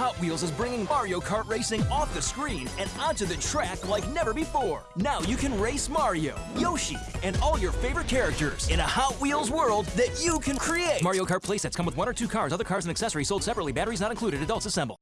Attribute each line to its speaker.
Speaker 1: Hot Wheels is bringing Mario Kart racing off the screen and onto the track like never before. Now you can race Mario, Yoshi, and all your favorite characters in a Hot Wheels world that you can create. Mario Kart playsets come with one or two cars, other cars and accessories sold separately, batteries not included, adults assemble.